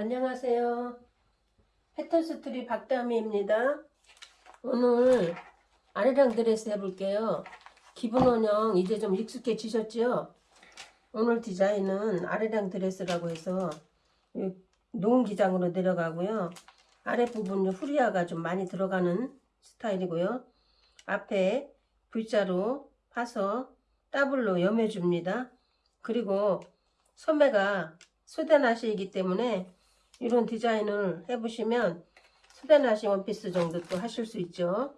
안녕하세요. 패턴스토리 박다미입니다. 오늘 아리랑 드레스 해볼게요. 기본 원형 이제 좀 익숙해지셨죠? 오늘 디자인은 아리랑 드레스라고 해서 이 long 기장으로 내려가고요. 아랫부분 후레아가 좀 많이 들어가는 스타일이고요. 앞에 V자로 파서 더블로 여며줍니다. 그리고 소매가 소대나시이기 때문에 이런 디자인을 해보시면 소대나시 원피스 정도 또 하실 수 있죠.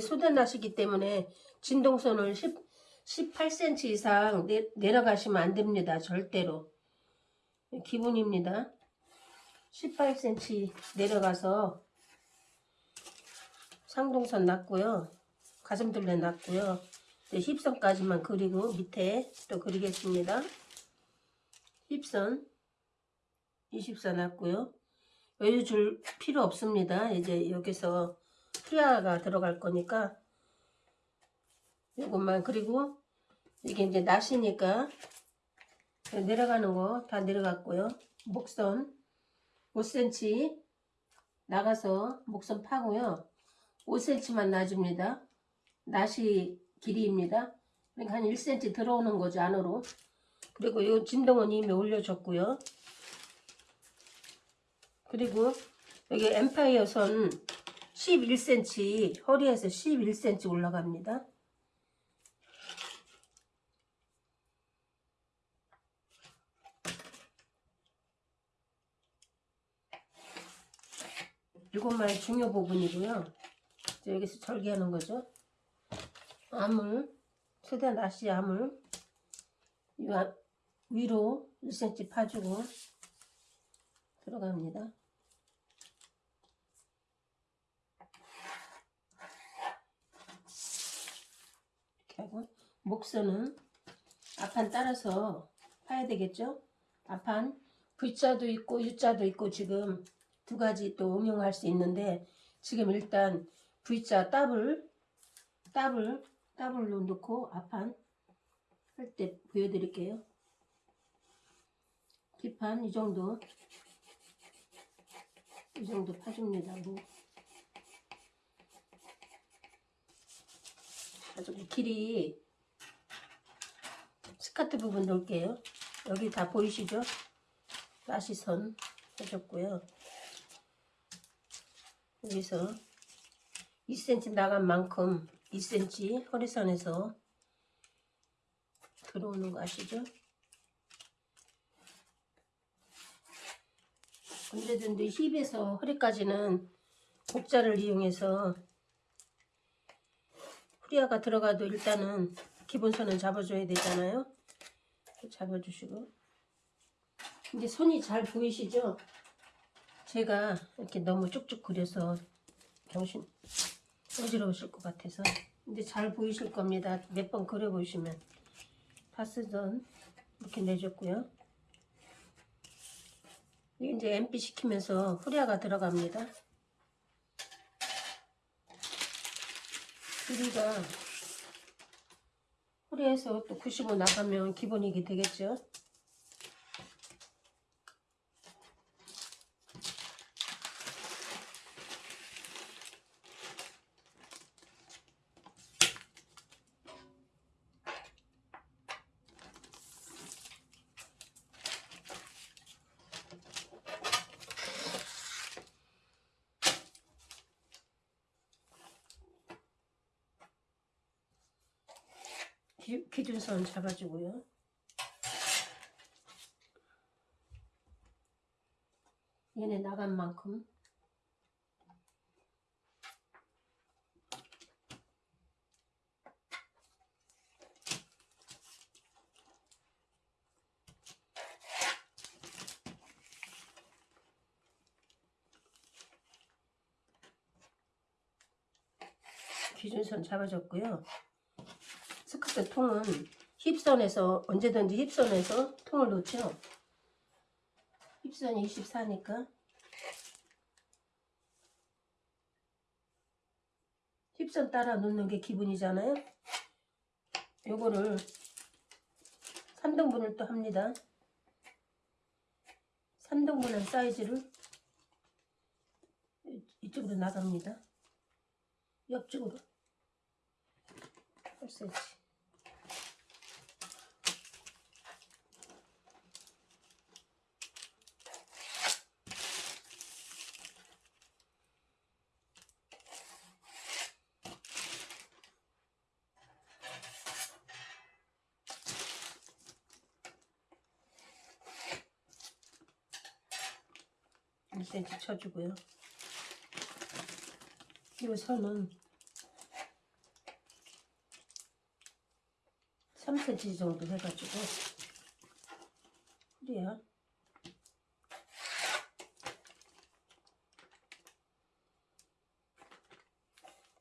소대나시기 때문에 진동선을 10, 18cm 이상 내, 내려가시면 안 됩니다. 절대로. 기본입니다. 18cm 내려가서 상동선 놨고요. 가슴둘레 놨고요. 이제 힙선까지만 그리고 밑에 또 그리겠습니다. 힙선 20선 놨고요. 여유 줄 필요 없습니다. 이제 여기서 프리아가 들어갈 거니까 이것만 그리고 이게 이제 낫이니까 내려가는 거 다 내려갔고요. 목선 5cm 나가서 목선 파고요. 5cm만 놔줍니다. 낫이 길이입니다. 그러니까 한 1cm 들어오는 거죠 안으로. 그리고 이 진동은 이미 올려줬고요. 그리고 여기 엠파이어 선 11cm 허리에서 11cm 올라갑니다. 이것만 중요 부분이고요. 이제 여기서 절개하는 거죠. 암을 최대 나시 암을 이 아- 위로 1cm 파주고 들어갑니다. 이렇게 하고 목선은 앞판 따라서 파야 되겠죠? 앞판 V자도 있고 U자도 있고 지금 두 가지 또 응용할 수 있는데 지금 일단 V자 더블 더블 더블로 넣고 앞판 할 때 보여드릴게요. 뒷판 이 정도 이 정도 파줍니다. 뭐 가지고 길이 스커트 부분 놓을게요. 여기 다 보이시죠? 나시선 해줬고요. 여기서 2cm 나간 만큼 2cm 허리선에서 들어오는 거 아시죠? 언제든지 힙에서 허리까지는 곡자를 이용해서 후리아가 들어가도 일단은 기본선은 잡아줘야 되잖아요. 잡아주시고 이제 손이 잘 보이시죠? 제가 이렇게 너무 쭉쭉 그려서 정신 어지러우실 것 같아서 근데 잘 보이실 겁니다. 몇 번 그려보시면 파스던 이렇게 내줬고요. 이제 MP 시키면서 후리아가 들어갑니다. 길이가 후리에서 또 95 나가면 기본이게 되겠죠. 기, 기준선 잡아주고요. 얘네 나간 만큼 기준선 잡아줬고요. 스커트 통은 힙선에서 언제든지 힙선에서 통을 놓죠. 힙선이 24니까 힙선 따라 놓는 게 기분이잖아요. 요거를 3등분을 또 합니다. 3등분한 사이즈를 이- 이쪽으로 나갑니다. 옆쪽으로 8cm. 일 쳐주고요. 이 선은 3cm 정도 해가지고 그래야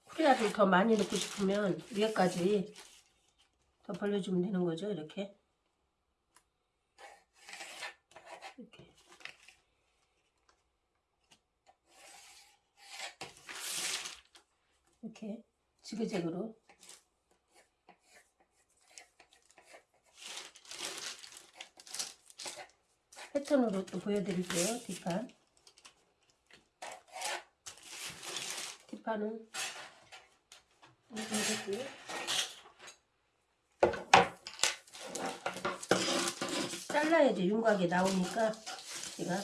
후레아를 더 많이 넣고 싶으면 위에까지 더 벌려주면 되는 거죠 이렇게 이렇게 지그재그로. 패턴으로 또 보여드릴게요 뒷판. 뒷판은 이렇게 잘라야지 윤곽이 나오니까 제가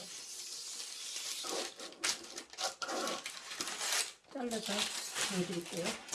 잘라서 보여드릴게요.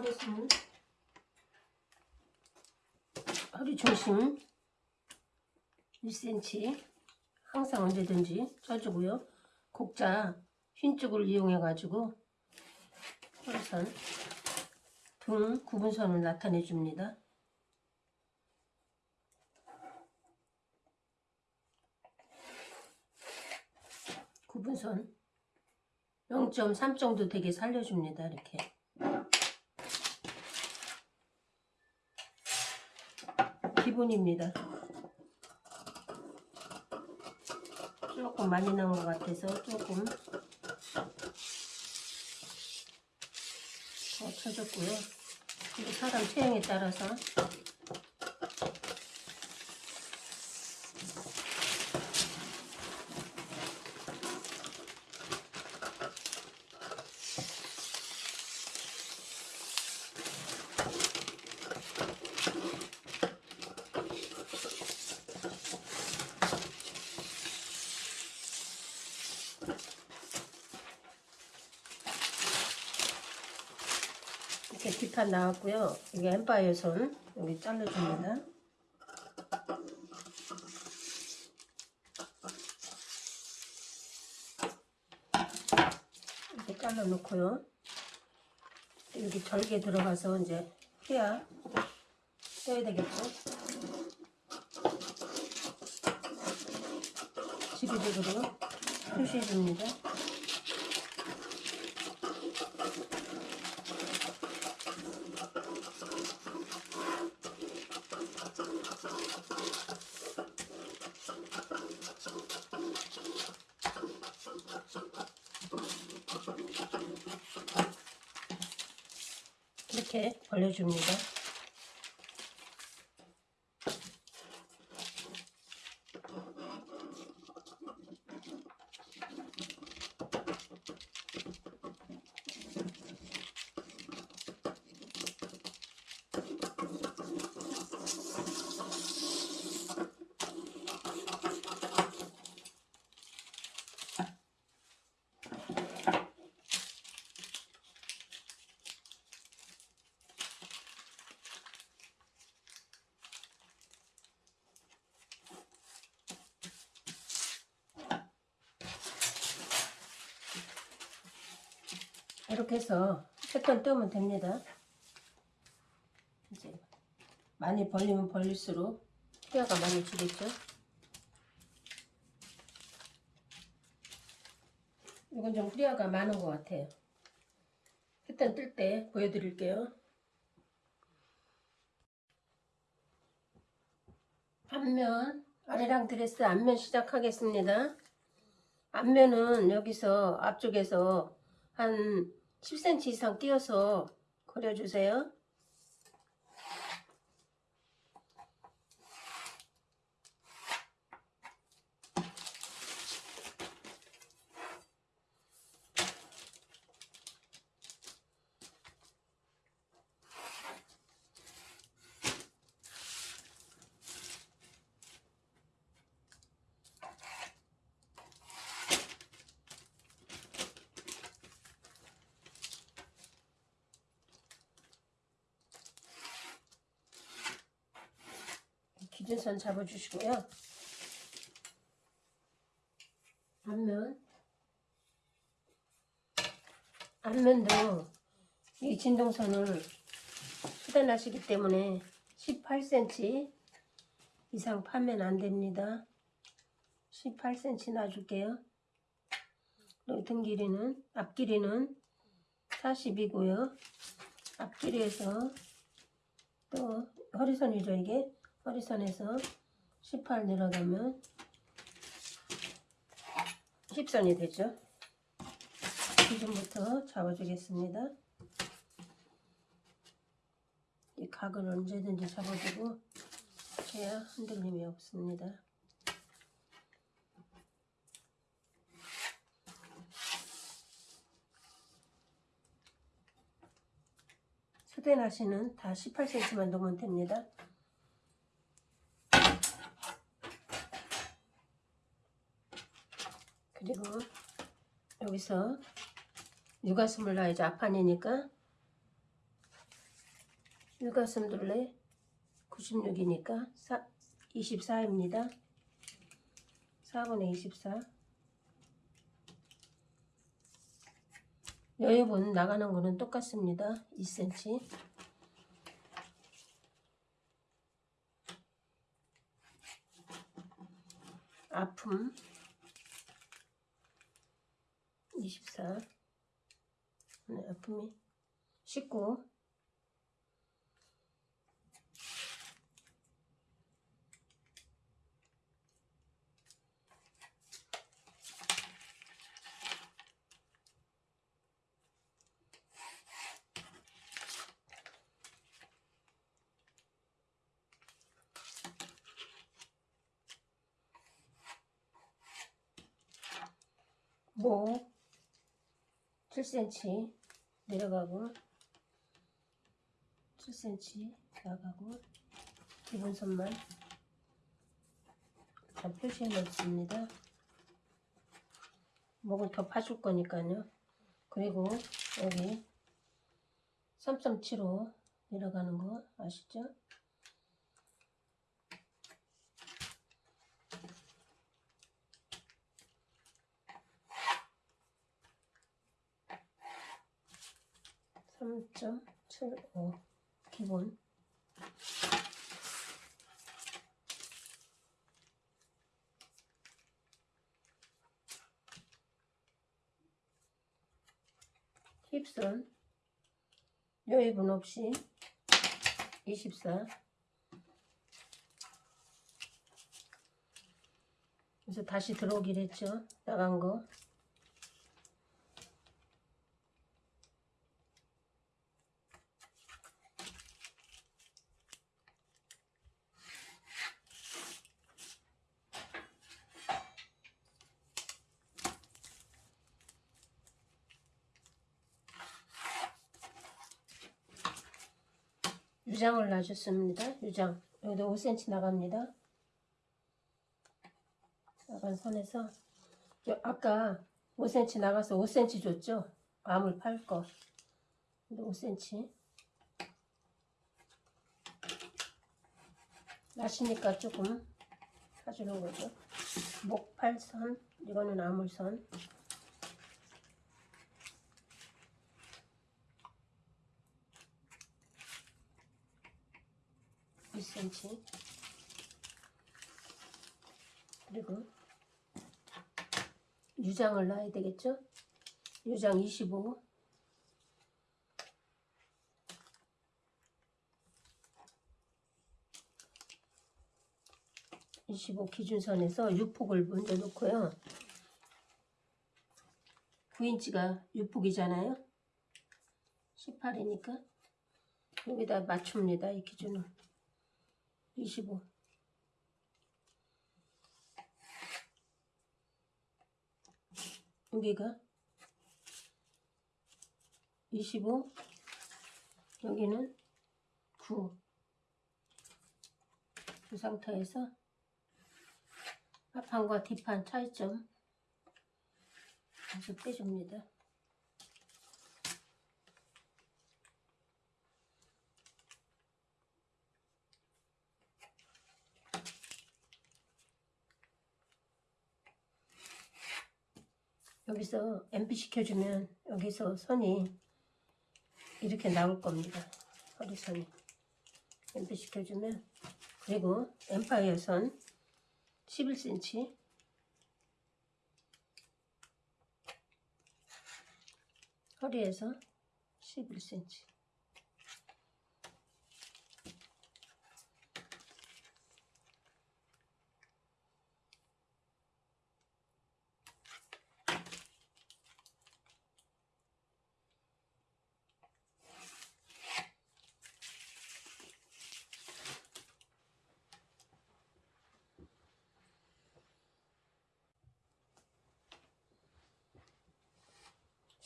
허리선 허리 중심 1cm 항상 언제든지 쳐주고요. 곡자 흰 쪽을 이용해 가지고 허리선 등 구분선을 나타내 줍니다. 구분선 0.3 정도 되게 살려줍니다. 이렇게 기본입니다. 조금 많이 나온 것 같아서 조금 더 쳐줬고요. 사람 체형에 따라서 뒷판 나왔고요. 이게 엠파이어 손 여기 잘라줍니다. 이렇게 잘라놓고요. 여기 절개 들어가서 이제 해야 써야 되겠죠. 지그재그로 표시해줍니다. 이렇게 벌려줍니다. 이렇게 해서 패턴 뜨면 됩니다. 이제 많이 벌리면 벌릴수록 피아가 많이 주겠죠. 이건 좀 후리아가 많은 것 같아요. 패턴 뜰때 보여드릴게요. 앞면 아래랑 드레스 앞면 시작하겠습니다. 앞면은 여기서 앞쪽에서 한 10cm 이상 띄어서 그려주세요. 기준선 잡아주시고요. 앞면 앞면도 이 진동선을 수단하시기 때문에 18cm 이상 파면 안 됩니다. 18cm 놔줄게요. 등 길이는 앞 길이는 40이고요. 앞 길이에서 또 허리선이죠 이게 허리선에서 18 내려가면 10선이 되죠. 기준부터 잡아주겠습니다. 이 각을 언제든지 잡아주고 해야 흔들림이 없습니다. 수대 나시는 다 18cm만 놓으면 됩니다. 그리고 여기서 육가슴을 놔야지 앞판이니까 육가슴 둘레 96이니까 24입니다. 4분의 24 여유분 나가는 거는 똑같습니다. 2cm 아픔 24 네, 아픔이 19 목 7cm 내려가고 7cm 나가고 기본 선만 다 표시해 놓습니다. 목은 더 파줄 거니까요. 그리고 여기 3.75 내려가는 거 아시죠? 삼점칠오 기본. 힙선. 여입은 없이 24 그래서 다시 들어오기로 했죠? 나간 거 유장을 놔줬습니다. 유장 여기도 5cm 나갑니다. 나간 선에서 저 아까 5cm 나가서 5cm 줬죠? 암을 팔 거. 근데 5cm 나시니까 조금 사주는 거죠. 목팔선 이거는 암울선 9cm 그리고 유장을 놔야 되겠죠? 유장 25 25 기준선에서 유폭을 먼저 놓고요. 9인치가 유폭이잖아요. 18이니까 여기다 맞춥니다. 이 기준을 25 여기가 25 여기는 9그 상태에서 앞판과 뒷판 차이점 계속 빼줍니다. 여기서 MP 시켜주면 여기서 선이 이렇게 나올 겁니다. 허리선이. MP 시켜주면 그리고 엠파이어 선 11cm 허리에서 11cm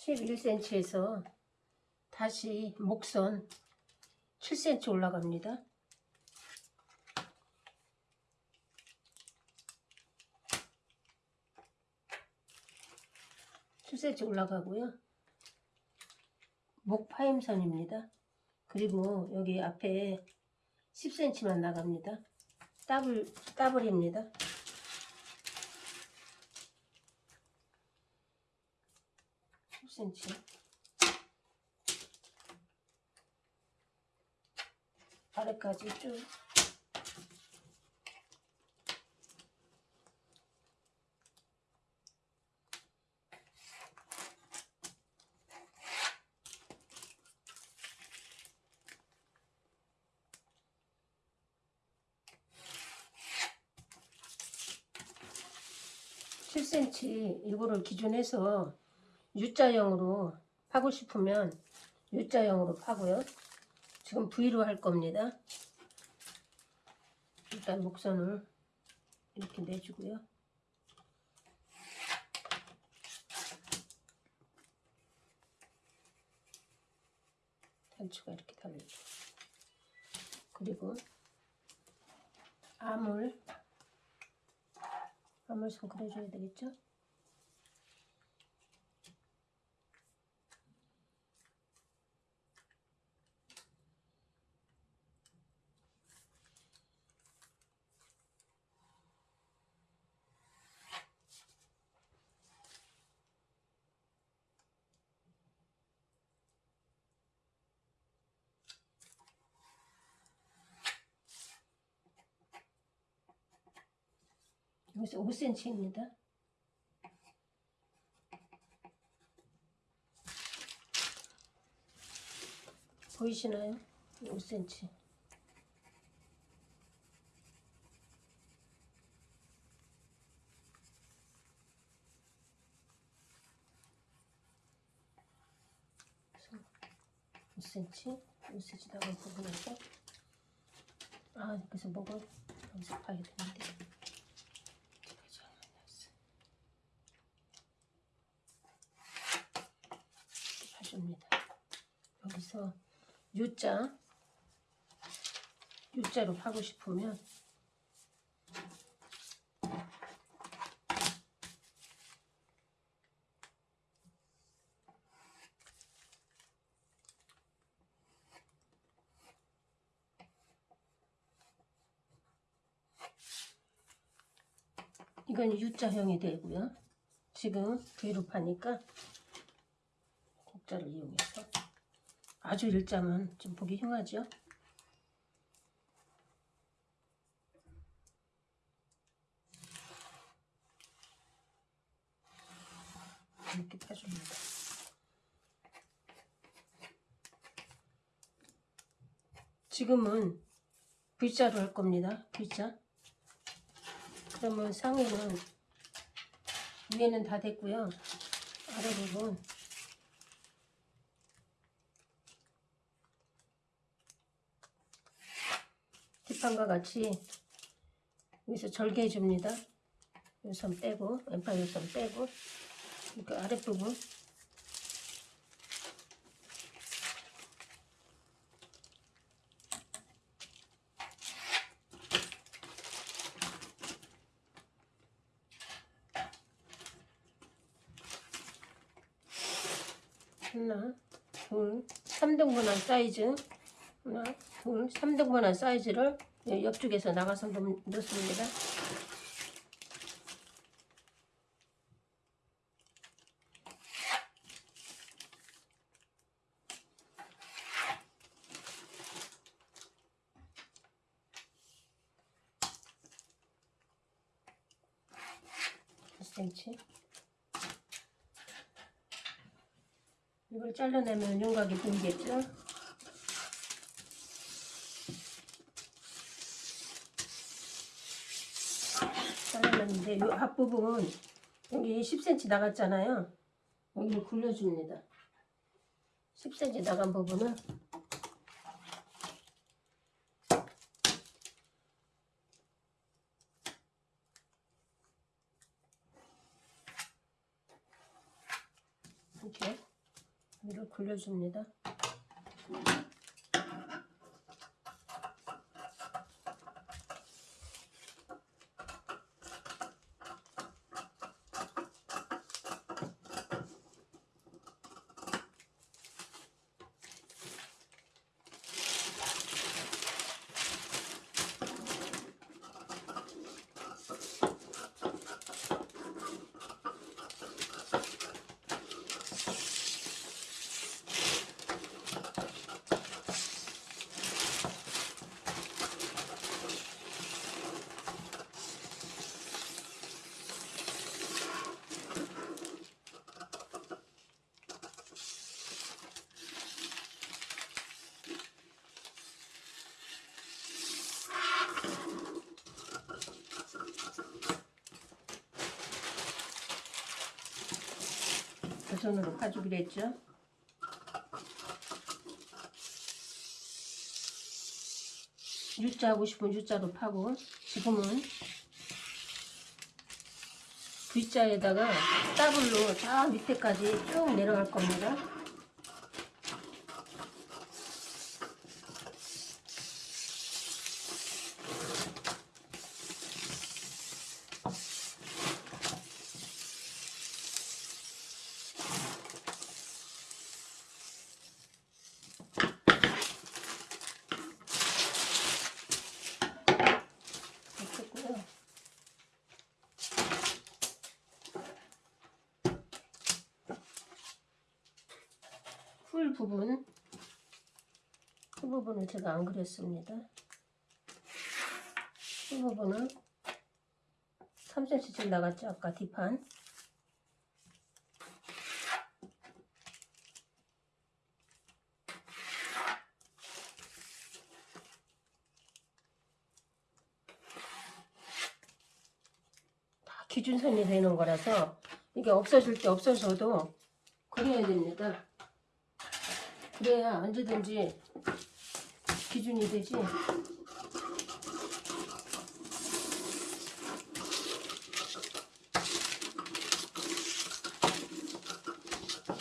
십일 c m 에서 다시 목선 7cm 올라갑니다. 칠 c m 올라가고요. 목 파임선입니다. 그리고 여기 앞에 10cm만 나갑니다. 더블, 더블입니다. Cm 아래까지 쭉. (7cm) 이거를 기준해서 U자형으로 파고 싶으면 U자형으로 파고요. 지금 V로 할 겁니다. 일단 목선을 이렇게 내주고요. 단추가 이렇게 달려요. 그리고 암을 암을 좀 그려줘야 되겠죠? 여기서 5cm입니다. 보이시나요? 5cm. 그래서 5cm, 5cm 나간 부분에서 아, 그래서 목을 여기서 봐야 되는데 봐 줍니다. 여기서 U자 U자로 파고 싶으면 이건 U자형이 되고요. 지금 V로 파니까 목자를 이용해서 아주 일자면 좀 보기 흉하죠? 이렇게 펴줍니다. 지금은 V자로 할 겁니다. V자. 그러면 상에는 위에는 다 됐고요. 아래 부분 뒷판과 같이 여기서 절개해 줍니다. 요선 빼고 왼팔 요선 빼고 그 아랫부분 하나, 둘, 3등분한 사이즈 3등분한 사이즈를 옆쪽에서 나가서 넣- 넣습니다. 이걸 잘라내면 윤곽이 보이겠죠? 잘라냈는데 이 앞부분 여기 10cm 나갔잖아요. 여기를 굴려줍니다. 10cm 나간 부분은 이렇게 위로 굴려줍니다. 손으로 파주기로 했죠. U자 하고 싶은 U자로 파고 지금은 V자에다가 더블로 저 밑에까지 쭉 내려갈 겁니다. 됐고요. 풀 부분 풀 부분을 제가 안 그렸습니다. 풀 부분은 3cm쯤 나갔죠 아까 뒷판 다 기준선이 되는 거라서 이게 없어질 때 없어져도 그려야 됩니다. 그래야 언제든지 기준이 되지.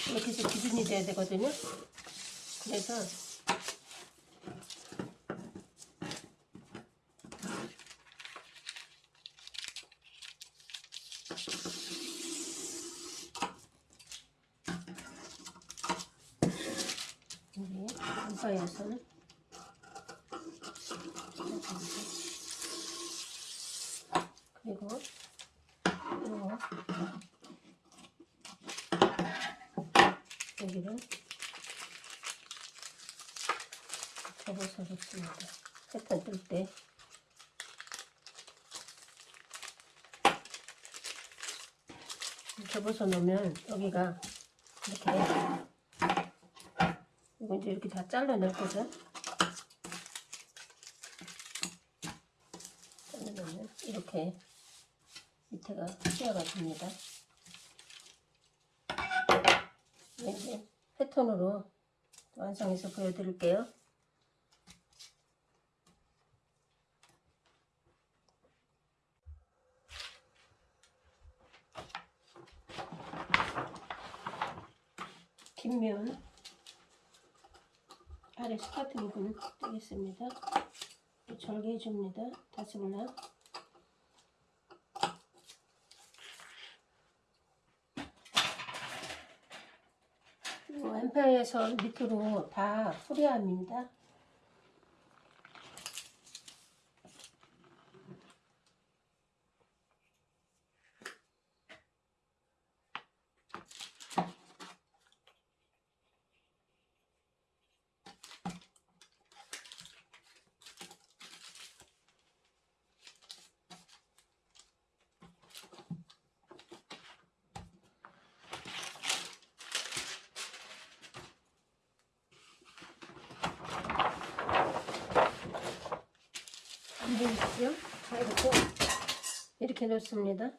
이렇게 해서 기준이 돼야 되거든요. 그래서 여기 이거에서는 그리고 이거 여기를 접어서 넣습니다. 패턴 뜰 때. 접어서 놓으면 여기가 이렇게 이거 이제 이렇게 다 잘라낼 거죠. 잘라내면 이렇게 밑에가 시야가 됩니다. 이제 패턴으로 완성해서 보여드릴게요. 뒷면 아래 스카트 부분 떼겠습니다. 절개해 줍니다. 다시 올라. 왼팔에서 밑으로 다 후려합니다. 안 보이시죠? 자, 이렇게 이렇게 놓습니다.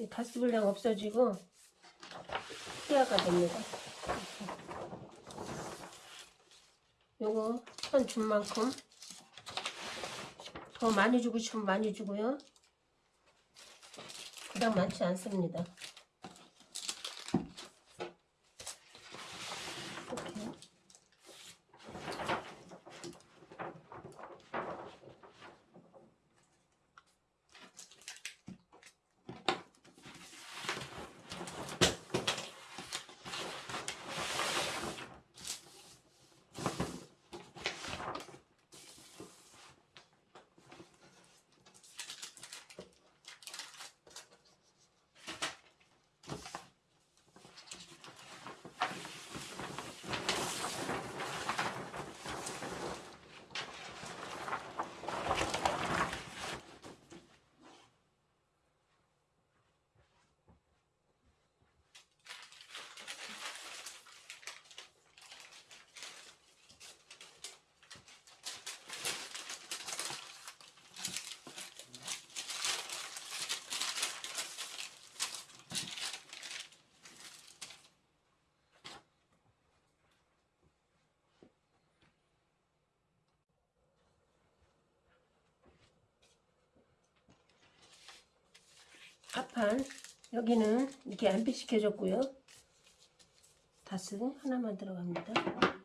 이 가스 불량 없어지고 희야가 됩니다. 요거 천준 만큼 더 많이 주고 싶으면 많이 주고요. 그닥 많지 않습니다. 이렇게 앞판 여기는 이렇게 안피 시켜줬고요. 다스 하나만 들어갑니다.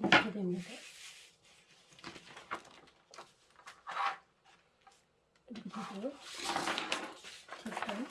이렇게 됩니다. 이렇게 되고요. 뒷판.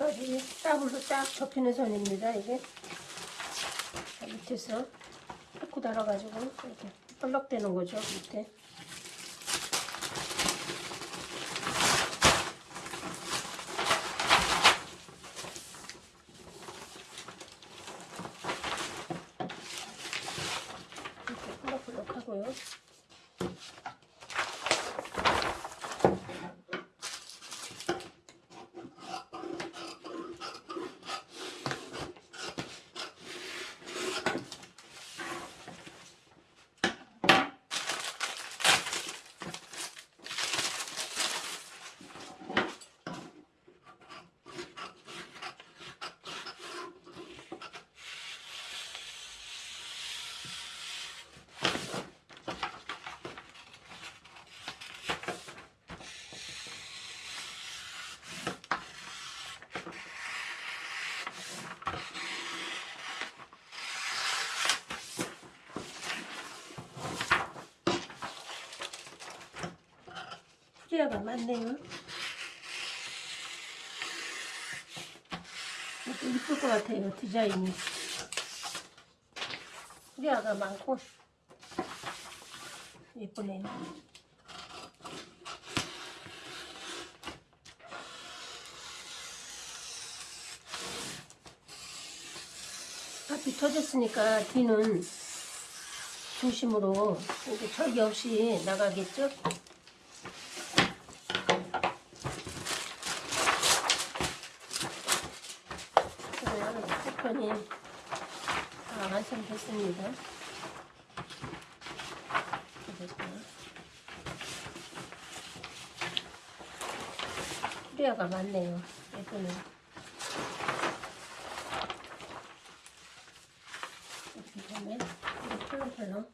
밑에까지 더블로 딱 접히는 선입니다. 이게 자, 밑에서 탁구 달아가지고 이렇게 펄럭대는 거죠. 밑에. 이렇게 펄럭펄럭 하고요. 많네요. 이것도 이쁠 것 같아요, 디자인이. 프리아가 많고, 예쁘네요. 앞이 터졌으니까 뒤는 중심으로 이렇게 절개 없이 나가겠죠? 그러면 쿠폰이 다 완성됐습니다. 그래서 프리아가 많네요. 예쁘네. 이렇게 보면 이렇게 펄렁펄렁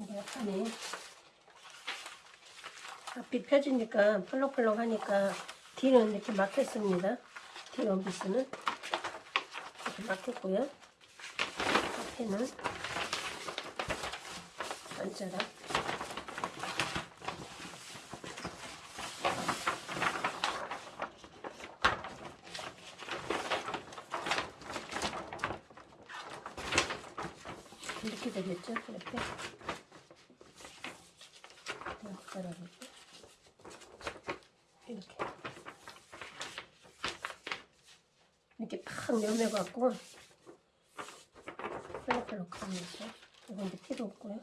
이게 약간의 앞이 펴지니까 펄럭펄럭 하니까 뒤는 이렇게 막혔습니다. 뒤 원피스는 이렇게 막혔고요. 앞에는 반자락 이렇게 되겠죠? 이렇게 따라볼게요. 이렇게 이렇게 팍 열매갖고 펄럭펄럭 하면서 이건 이제 필요 없고요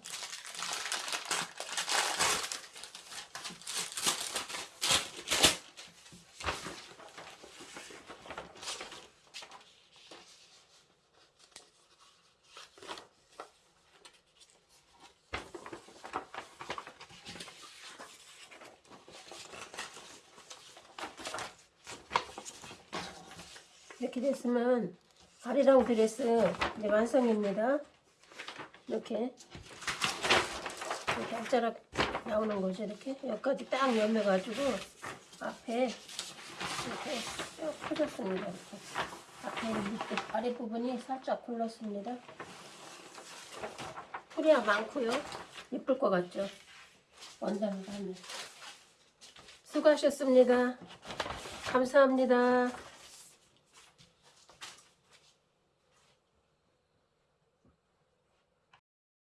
됐으면 아리랑 드레스 이제 완성입니다. 이렇게 이렇게 한자락 나오는 거죠. 이렇게 여기까지 딱 열매가지고 앞에 이렇게 쭉 펴졌습니다. 이렇게 앞에 밑에 아래 부분이 살짝 굴렀습니다. 풀이야 많고요. 예쁠 것 같죠? 원단을 하면 수고하셨습니다. 감사합니다.